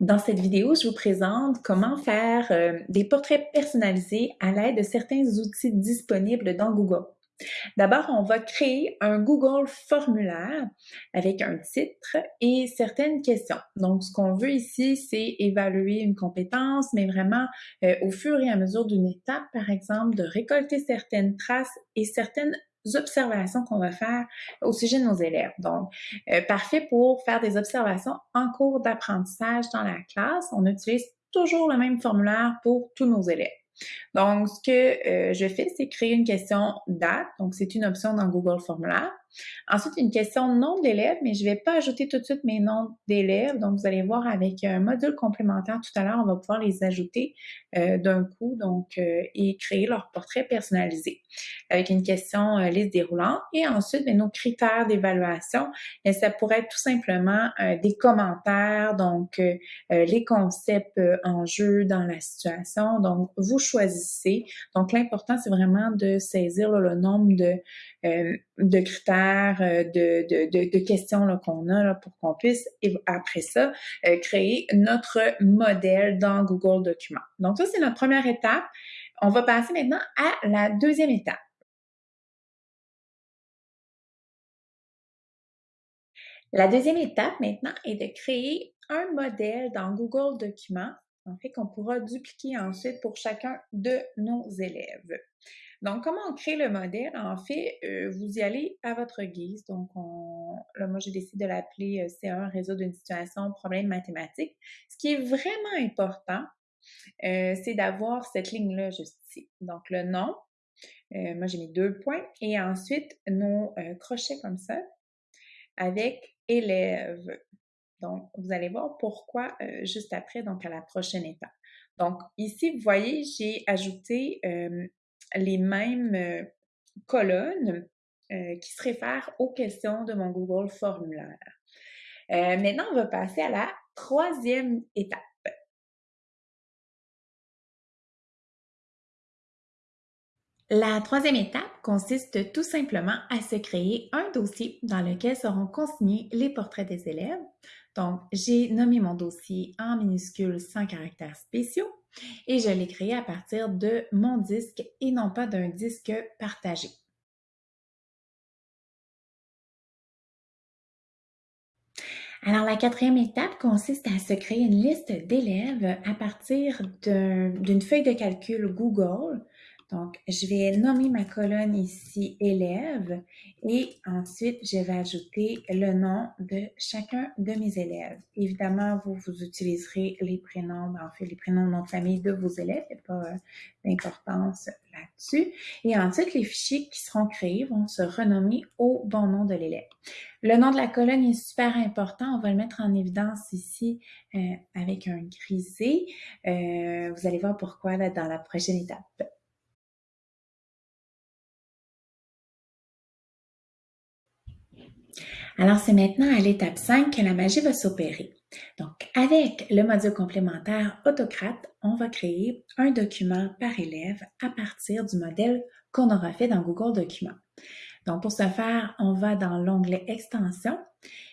Dans cette vidéo, je vous présente comment faire euh, des portraits personnalisés à l'aide de certains outils disponibles dans Google. D'abord, on va créer un Google formulaire avec un titre et certaines questions. Donc, ce qu'on veut ici, c'est évaluer une compétence, mais vraiment euh, au fur et à mesure d'une étape, par exemple, de récolter certaines traces et certaines observations qu'on va faire au sujet de nos élèves. Donc, euh, parfait pour faire des observations en cours d'apprentissage dans la classe. On utilise toujours le même formulaire pour tous nos élèves. Donc, ce que euh, je fais, c'est créer une question date. Donc, c'est une option dans Google Formulaire. Ensuite, une question nom d'élève, mais je ne vais pas ajouter tout de suite mes noms d'élèves. Donc, vous allez voir avec un module complémentaire tout à l'heure, on va pouvoir les ajouter euh, d'un coup donc euh, et créer leur portrait personnalisé avec une question euh, liste déroulante. Et ensuite, bien, nos critères d'évaluation, ça pourrait être tout simplement des commentaires, donc les concepts en jeu dans la situation. Donc, vous choisissez. Donc, l'important, c'est vraiment de saisir le nombre de euh, de critères, euh, de, de, de, questions qu'on a là, pour qu'on puisse, après ça, euh, créer notre modèle dans Google Documents. Donc ça, c'est notre première étape. On va passer maintenant à la deuxième étape. La deuxième étape maintenant est de créer un modèle dans Google Documents, en fait, qu'on pourra dupliquer ensuite pour chacun de nos élèves. Donc, comment on crée le modèle? En fait, euh, vous y allez à votre guise. Donc, on, là, moi, j'ai décidé de l'appeler euh, C1, réseau d'une situation, problème mathématique. Ce qui est vraiment important, euh, c'est d'avoir cette ligne-là juste ici. Donc, le nom, moi, j'ai mis deux points. Et ensuite, nos crochets comme ça, avec élève. Donc, vous allez voir pourquoi juste après, donc à la prochaine étape. Donc, ici, vous voyez, j'ai ajouté les mêmes euh, colonnes euh, qui se réfèrent aux questions de mon Google formulaire. Euh, maintenant, on va passer à la troisième étape. La troisième étape consiste tout simplement à se créer un dossier dans lequel seront consignés les portraits des élèves. Donc, j'ai nommé mon dossier en minuscules sans caractères spéciaux et je l'ai créé à partir de mon disque et non pas d'un disque partagé. Alors, la quatrième étape consiste à se créer une liste d'élèves à partir d'une feuille de calcul Google donc, je vais nommer ma colonne ici élève et ensuite, je vais ajouter le nom de chacun de mes élèves. Évidemment, vous, vous utiliserez les prénoms, en fait, les prénoms nom de famille de vos élèves. Il n'y a pas euh, d'importance là-dessus. Et ensuite, les fichiers qui seront créés vont se renommer au bon nom de l'élève. Le nom de la colonne est super important. On va le mettre en évidence ici euh, avec un grisé. Euh, vous allez voir pourquoi là, dans la prochaine étape. Alors, c'est maintenant à l'étape 5 que la magie va s'opérer. Donc, avec le module complémentaire Autocrate, on va créer un document par élève à partir du modèle qu'on aura fait dans Google Documents. Donc, pour ce faire, on va dans l'onglet Extension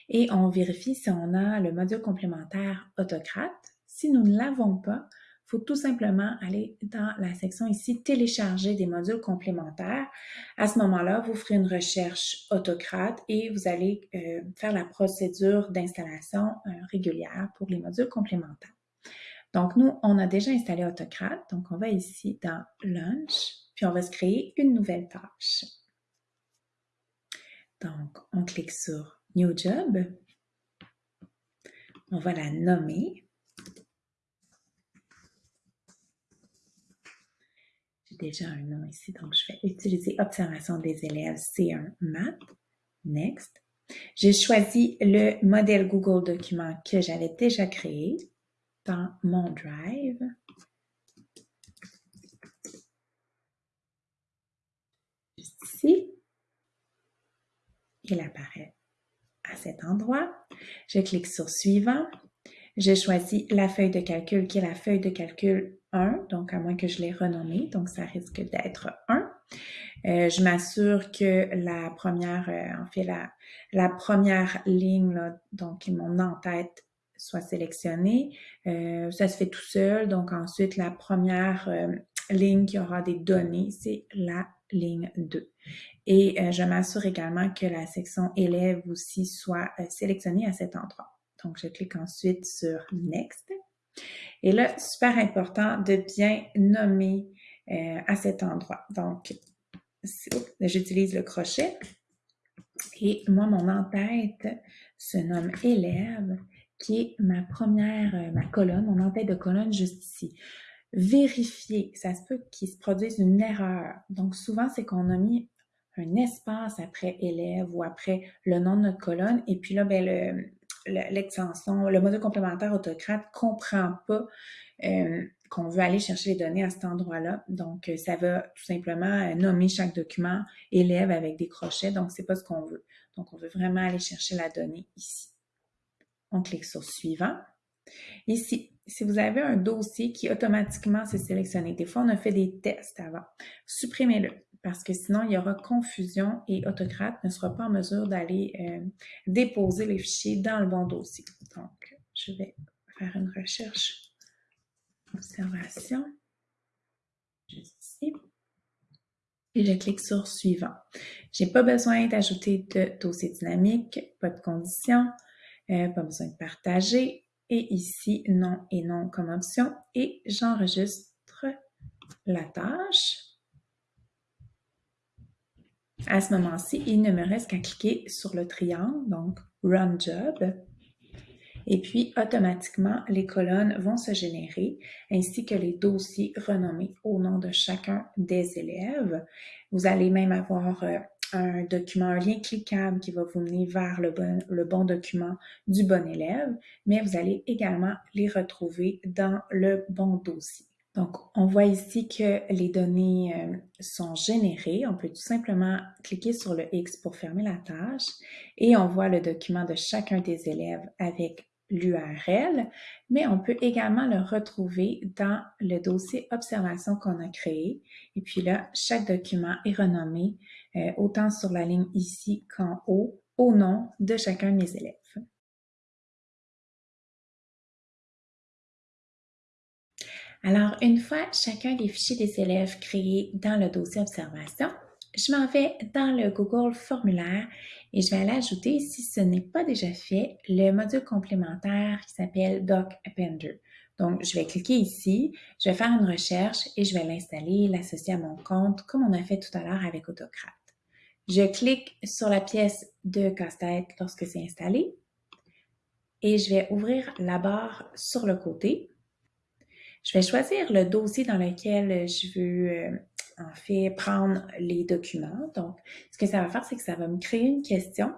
et on vérifie si on a le module complémentaire Autocrate. Si nous ne l'avons pas, faut tout simplement aller dans la section ici, télécharger des modules complémentaires. À ce moment-là, vous ferez une recherche autocrate et vous allez euh, faire la procédure d'installation euh, régulière pour les modules complémentaires. Donc, nous, on a déjà installé Autocrate. Donc, on va ici dans Launch, puis on va se créer une nouvelle tâche. Donc, on clique sur New Job. On va la nommer. Un nom ici, donc je vais utiliser Observation des élèves C1 Math. Next. J'ai choisi le modèle Google Document que j'avais déjà créé dans mon Drive. ici. Il apparaît à cet endroit. Je clique sur Suivant. J'ai choisi la feuille de calcul qui est la feuille de calcul 1, donc à moins que je l'ai renommée, donc ça risque d'être 1. Euh, je m'assure que la première, euh, en fait, la, la première ligne, là, donc mon en-tête, soit sélectionné. Euh, ça se fait tout seul. Donc ensuite, la première euh, ligne qui aura des données, c'est la ligne 2. Et euh, je m'assure également que la section élève aussi soit sélectionnée à cet endroit. Donc, je clique ensuite sur Next. Et là, super important de bien nommer à cet endroit. Donc, j'utilise le crochet. Et moi, mon en-tête se nomme élève, qui est ma première, euh, ma colonne, mon en-tête de colonne juste ici. Vérifier, ça se peut qu'il se produise une erreur. Donc, souvent, c'est qu'on a mis un espace après élève ou après le nom de notre colonne. Et puis là, ben, l'extension, le, module complémentaire autocrate comprend pas euh, qu'on veut aller chercher les données à cet endroit-là. Donc, euh, ça va tout simplement euh, nommer chaque document élève avec des crochets. Donc, c'est pas ce qu'on veut. Donc, on veut vraiment aller chercher la donnée ici. On clique sur Suivant. Ici, si vous avez un dossier qui automatiquement s'est sélectionné, des fois on a fait des tests avant, supprimez-le parce que sinon il y aura confusion et Autocrate ne sera pas en mesure d'aller euh, déposer les fichiers dans le bon dossier. Donc, je vais faire une recherche observation, juste ici, et je clique sur suivant. J'ai pas besoin d'ajouter de dossier dynamique, pas de condition, euh, pas besoin de partager, et ici, non et non comme option, et j'enregistre la tâche. À ce moment-ci, il ne me reste qu'à cliquer sur le triangle, donc Run Job, et puis automatiquement les colonnes vont se générer ainsi que les dossiers renommés au nom de chacun des élèves. Vous allez même avoir euh, un document, un lien cliquable qui va vous mener vers le bon, le bon document du bon élève, mais vous allez également les retrouver dans le bon dossier. Donc, on voit ici que les données euh, sont générées. On peut tout simplement cliquer sur le X pour fermer la tâche et on voit le document de chacun des élèves avec l'URL, mais on peut également le retrouver dans le dossier observation qu'on a créé. Et puis là, chaque document est renommé euh, autant sur la ligne ici qu'en haut au nom de chacun de mes élèves. Alors, une fois chacun des fichiers des élèves créés dans le dossier observation, je m'en vais dans le Google formulaire et je vais aller ajouter, si ce n'est pas déjà fait, le module complémentaire qui s'appelle Doc Appender. Donc, je vais cliquer ici, je vais faire une recherche et je vais l'installer, l'associer à mon compte comme on a fait tout à l'heure avec Autocrate. Je clique sur la pièce de casse-tête lorsque c'est installé et je vais ouvrir la barre sur le côté. Je vais choisir le dossier dans lequel je veux euh, en fait prendre les documents. Donc, ce que ça va faire, c'est que ça va me créer une question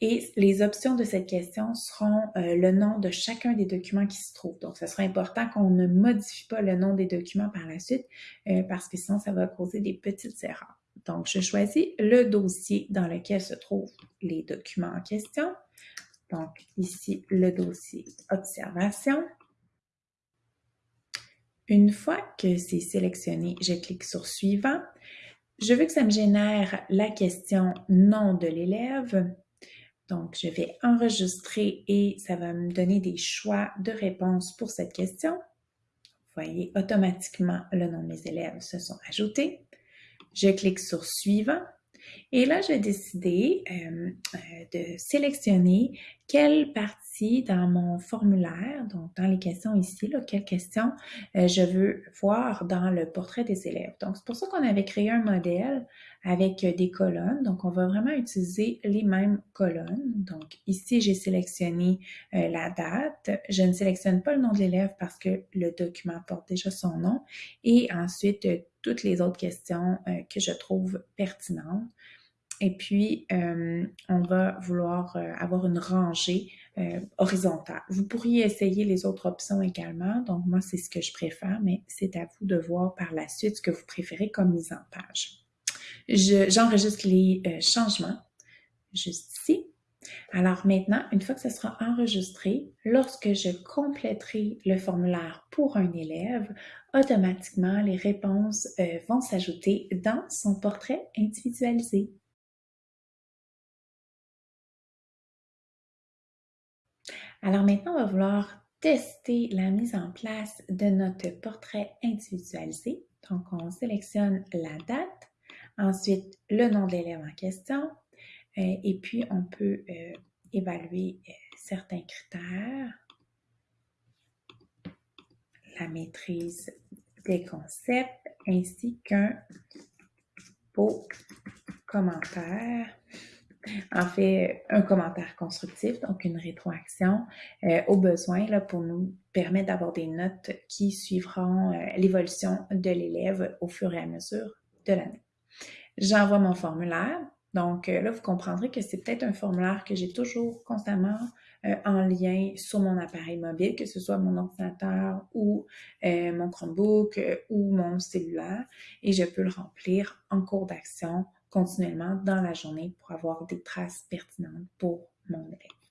et les options de cette question seront euh, le nom de chacun des documents qui se trouvent. Donc, ce sera important qu'on ne modifie pas le nom des documents par la suite euh, parce que sinon, ça va causer des petites erreurs. Donc, je choisis le dossier dans lequel se trouvent les documents en question. Donc, ici, le dossier observation. Une fois que c'est sélectionné, je clique sur Suivant. Je veux que ça me génère la question nom de l'élève. Donc, je vais enregistrer et ça va me donner des choix de réponse pour cette question. Vous voyez, automatiquement, le nom de mes élèves se sont ajoutés. Je clique sur Suivant. Et là, je vais décider euh, euh, de sélectionner quelle partie dans mon formulaire, donc dans les questions ici, là, quelles questions euh, je veux voir dans le portrait des élèves. Donc, c'est pour ça qu'on avait créé un modèle avec des colonnes. Donc, on va vraiment utiliser les mêmes colonnes. Donc, ici, j'ai sélectionné la date. Je ne sélectionne pas le nom de l'élève parce que le document porte déjà son nom. Et ensuite, toutes les autres questions que je trouve pertinentes. Et puis, euh, on va vouloir euh, avoir une rangée euh, horizontale. Vous pourriez essayer les autres options également. Donc, moi, c'est ce que je préfère, mais c'est à vous de voir par la suite ce que vous préférez comme mise en page. J'enregistre les changements juste ici. Alors maintenant, une fois que ce sera enregistré, lorsque je compléterai le formulaire pour un élève, automatiquement, les réponses vont s'ajouter dans son portrait individualisé. Alors maintenant, on va vouloir tester la mise en place de notre portrait individualisé. Donc, on sélectionne la date, ensuite le nom de l'élève en question, euh, et puis on peut euh, évaluer euh, certains critères, la maîtrise des concepts, ainsi qu'un beau commentaire. En fait un commentaire constructif, donc une rétroaction au besoin là, pour nous permettre d'avoir des notes qui suivront l'évolution de l'élève au fur et à mesure de l'année. J'envoie mon formulaire. Donc euh, là, vous comprendrez que c'est peut-être un formulaire que j'ai toujours constamment en lien sur mon appareil mobile, que ce soit mon ordinateur ou mon Chromebook ou mon cellulaire, et je peux le remplir en cours d'action continuellement dans la journée pour avoir des traces pertinentes pour mon élève.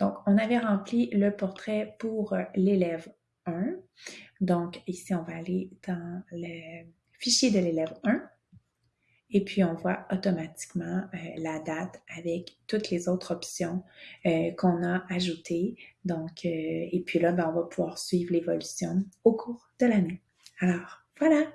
Donc, on avait rempli le portrait pour euh, l'élève 1. Donc, ici, on va aller dans le fichier de l'élève 1 et puis on voit automatiquement euh, la date avec toutes les autres options euh, qu'on a ajoutées. Donc, et puis là, ben, on va pouvoir suivre l'évolution au cours de l'année. Alors, voilà!